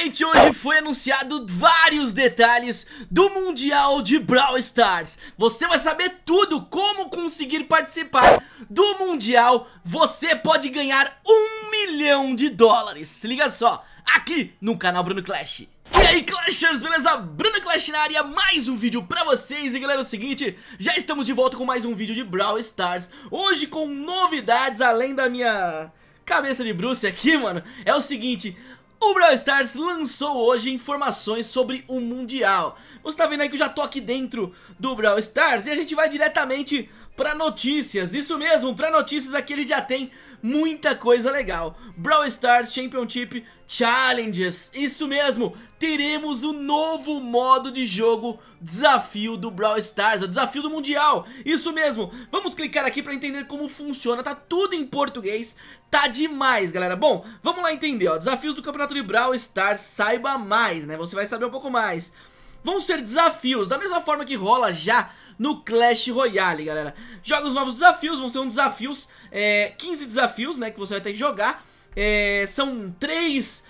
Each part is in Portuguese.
Finalmente hoje foi anunciado vários detalhes do Mundial de Brawl Stars. Você vai saber tudo como conseguir participar do Mundial. Você pode ganhar um milhão de dólares. Se liga só, aqui no canal Bruno Clash. E aí Clashers, beleza? Bruno Clash na área, mais um vídeo pra vocês. E galera, é o seguinte, já estamos de volta com mais um vídeo de Brawl Stars. Hoje com novidades, além da minha cabeça de Bruce aqui, mano É o seguinte, o Brawl Stars lançou hoje informações sobre o Mundial. Você tá vendo aí que eu já tô aqui dentro do Brawl Stars E a gente vai diretamente pra notícias Isso mesmo, pra notícias aqui ele já tem muita coisa legal. Brawl Stars Championship Challenges Isso mesmo, teremos o novo modo de jogo Desafio do Brawl Stars, o desafio do Mundial Isso mesmo, vamos clicar aqui pra entender como funciona Tá tudo em português, tá demais galera. Bom, vamos lá entender, ó Desafios do Campeonato de Brawl Stars, saiba mais, né Você vai saber um pouco mais Vão ser desafios, da mesma forma que rola já no Clash Royale, galera. Jogos novos desafios, vão ser um desafios, é, 15 desafios, né, que você vai ter que jogar. É, são três,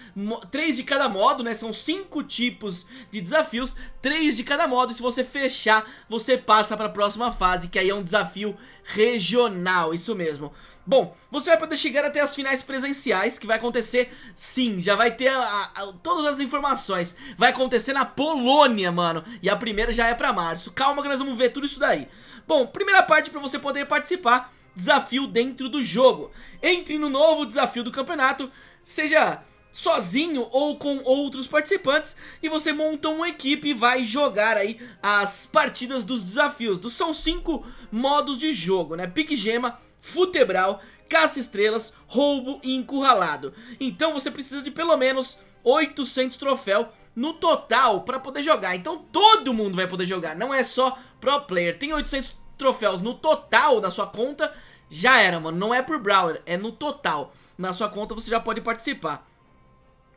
três de cada modo, né? São cinco tipos de desafios, três de cada modo. E se você fechar, você passa para a próxima fase, que aí é um desafio regional, isso mesmo. Bom, você vai poder chegar até as finais presenciais, que vai acontecer, sim, já vai ter a, a, todas as informações. Vai acontecer na Polônia, mano, e a primeira já é pra março. Calma que nós vamos ver tudo isso daí. Bom, primeira parte pra você poder participar, desafio dentro do jogo. Entre no novo desafio do campeonato, seja sozinho ou com outros participantes e você monta uma equipe e vai jogar aí as partidas dos desafios. São cinco modos de jogo, né? Pique gema, futebral, caça-estrelas, roubo e encurralado. Então você precisa de pelo menos 800 troféus no total para poder jogar. Então todo mundo vai poder jogar, não é só pro player. Tem 800 troféus no total na sua conta, já era, mano. Não é por Brawler, é no total. Na sua conta você já pode participar.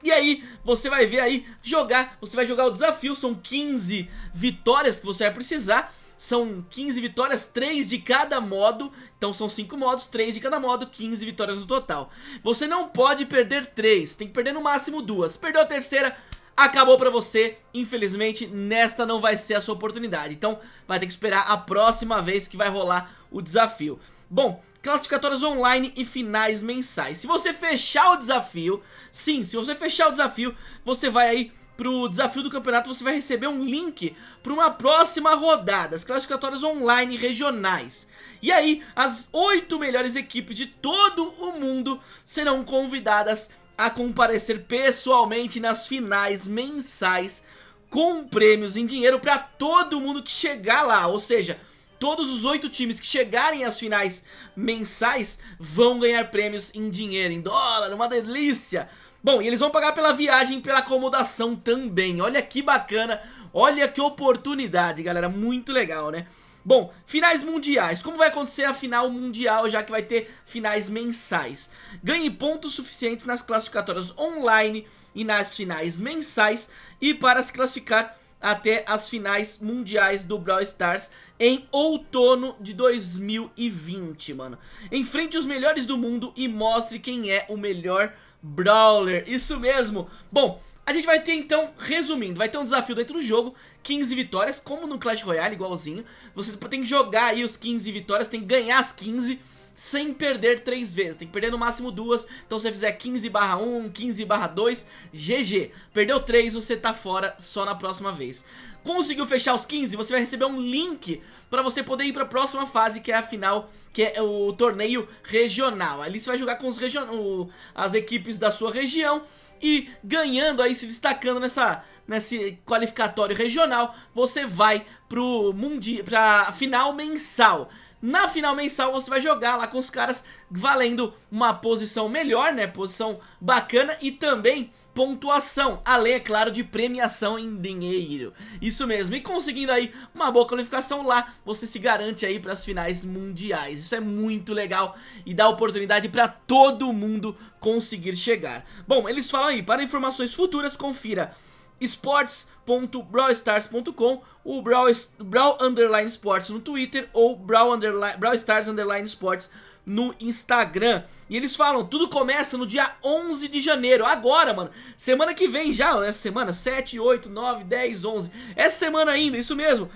E aí, você vai ver aí, jogar, você vai jogar o desafio, são 15 vitórias que você vai precisar são 15 vitórias, 3 de cada modo, então são 5 modos, 3 de cada modo, 15 vitórias no total. Você não pode perder 3, tem que perder no máximo 2. Perdeu a terceira, acabou pra você, infelizmente nesta não vai ser a sua oportunidade, então vai ter que esperar a próxima vez que vai rolar o desafio. Bom, classificatórias online e finais mensais. Se você fechar o desafio, sim, se você fechar o desafio, você vai aí pro desafio do campeonato, você vai receber um link para uma próxima rodada, as classificatórias online regionais. E aí, as oito melhores equipes de todo o mundo serão convidadas a comparecer pessoalmente nas finais mensais com prêmios em dinheiro para todo mundo que chegar lá, ou seja, todos os oito times que chegarem às finais mensais vão ganhar prêmios em dinheiro, em dólar, uma delícia! Bom, e eles vão pagar pela viagem e pela acomodação também. Olha que bacana, olha que oportunidade, galera. Muito legal, né? Bom, finais mundiais. Como vai acontecer a final mundial, já que vai ter finais mensais? Ganhe pontos suficientes nas classificatórias online e nas finais mensais. E para se classificar até as finais mundiais do Brawl Stars em outono de 2020, mano. Enfrente os melhores do mundo e mostre quem é o melhor Brawler, isso mesmo. Bom, a gente vai ter então, resumindo, vai ter um desafio dentro do jogo 15 vitórias, como no Clash Royale, igualzinho. Você tem que jogar aí os 15 vitórias, tem que ganhar as 15 sem perder 3 vezes, tem que perder no máximo duas. Então se você fizer 15 barra 1, 15 barra 2, GG Perdeu 3, você tá fora só na próxima vez. Conseguiu fechar os 15, você vai receber um link para você poder ir para a próxima fase, que é a final, que é o torneio regional. Ali você vai jogar com os region... O... as equipes da sua região e ganhando aí, se destacando nessa nesse qualificatório regional, você vai pro mundi... pra final mensal. Na final mensal você vai jogar lá com os caras valendo uma posição melhor, né? Posição bacana e também pontuação, além, é claro, de premiação em dinheiro. Isso mesmo, e conseguindo aí uma boa qualificação lá, você se garante aí para as finais mundiais. Isso é muito legal e dá oportunidade para todo mundo conseguir chegar. Bom, eles falam aí, para informações futuras, confira esportes.brawlstars.com o Brawl, Brawl Underline Sports no Twitter ou Brawl, Underline, Brawl Stars Underline Sports no Instagram. E eles falam, tudo começa no dia 11 de janeiro, agora, mano. Semana que vem já, essa semana, 7, 8, 9, 10, 11. Essa semana ainda, isso mesmo.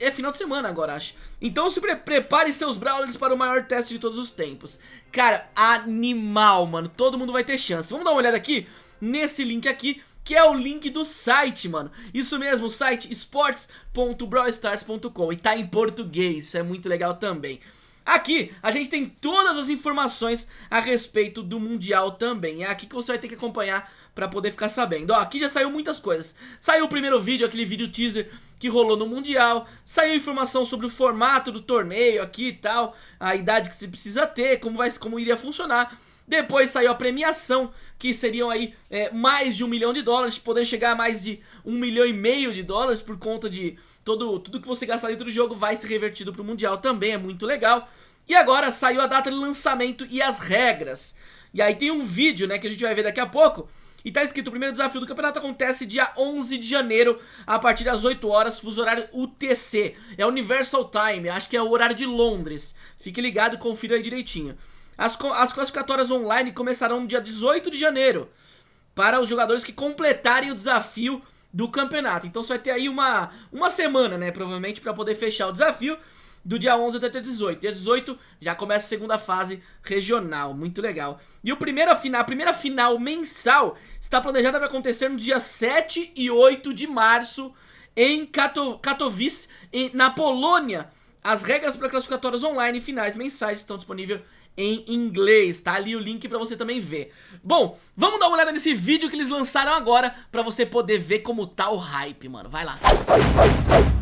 É final de semana agora, acho. Então se pre prepare seus Brawlers para o maior teste de todos os tempos. Cara, animal, mano. Todo mundo vai ter chance. Vamos dar uma olhada aqui nesse link aqui que é o link do site, mano. Isso mesmo, o site sports.brawlstars.com e tá em português, isso é muito legal também. Aqui a gente tem todas as informações a respeito do Mundial também. É aqui que você vai ter que acompanhar pra poder ficar sabendo. Ó, aqui já saiu muitas coisas. Saiu o primeiro vídeo, aquele vídeo teaser que rolou no Mundial. Saiu informação sobre o formato do torneio aqui e tal. A idade que você precisa ter, como, vai, como iria funcionar. Depois saiu a premiação, que seriam aí é, mais de um milhão de dólares, podendo chegar a mais de um milhão e meio de dólares por conta de todo, tudo que você gastar dentro do jogo vai ser revertido para o Mundial também, é muito legal. E agora saiu a data de lançamento e as regras. E aí tem um vídeo, né, que a gente vai ver daqui a pouco, e tá escrito, o primeiro desafio do campeonato acontece dia 11 de janeiro, a partir das 8 horas, fuso horário UTC. É Universal Time, acho que é o horário de Londres. Fique ligado e confira aí direitinho. As, as classificatórias online começarão no dia 18 de janeiro para os jogadores que completarem o desafio do campeonato. Então você vai ter aí uma, uma semana, né, provavelmente, para poder fechar o desafio do dia 11 até 18. Dia 18 já começa a segunda fase regional, muito legal. E o primeiro final, a primeira final mensal está planejada para acontecer no dia 7 e 8 de março em Katowice, na Polônia. As regras para classificatórias online e finais mensais estão disponíveis em inglês, tá ali o link pra você também ver. Bom, vamos dar uma olhada nesse vídeo que eles lançaram agora pra você poder ver como tá o hype, mano. Vai lá. Música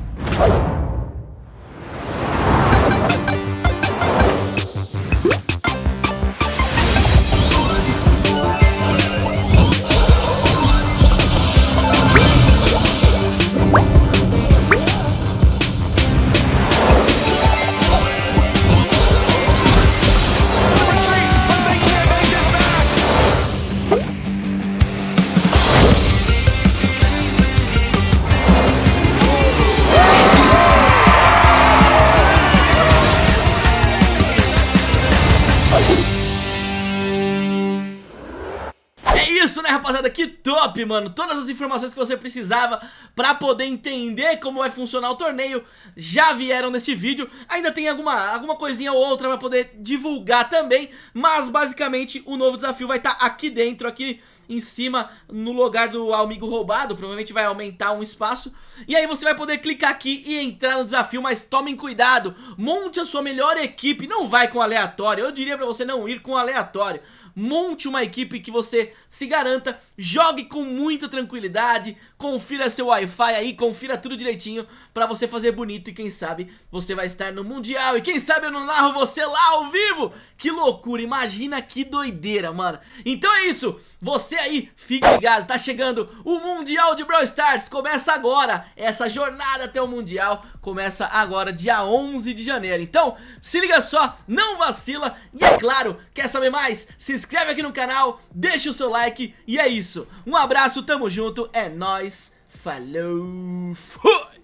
rapaziada? Que top, mano! Todas as informações que você precisava pra poder entender como vai funcionar o torneio já vieram nesse vídeo. Ainda tem alguma, alguma coisinha ou outra pra poder divulgar também, mas basicamente o novo desafio vai estar tá aqui dentro, aqui em cima no lugar do amigo roubado, provavelmente vai aumentar um espaço e aí você vai poder clicar aqui e entrar no desafio, mas tomem cuidado, monte a sua melhor equipe, não vai com aleatório, eu diria pra você não ir com aleatório monte uma equipe que você se garanta, jogue com muita tranquilidade, confira seu Wi-Fi aí, confira tudo direitinho pra você fazer bonito e quem sabe você vai estar no Mundial e quem sabe eu não narro você lá ao vivo. Que loucura, imagina que doideira, mano. Então é isso, você aí, fique ligado, tá chegando o Mundial de Brawl Stars, começa agora, essa jornada até o Mundial começa agora, dia 11 de janeiro. Então, se liga só, não vacila e é claro, quer saber mais? Se inscreve aqui no canal, deixa o seu like e é isso. Um abraço, tamo junto, é nóis, falou, fui!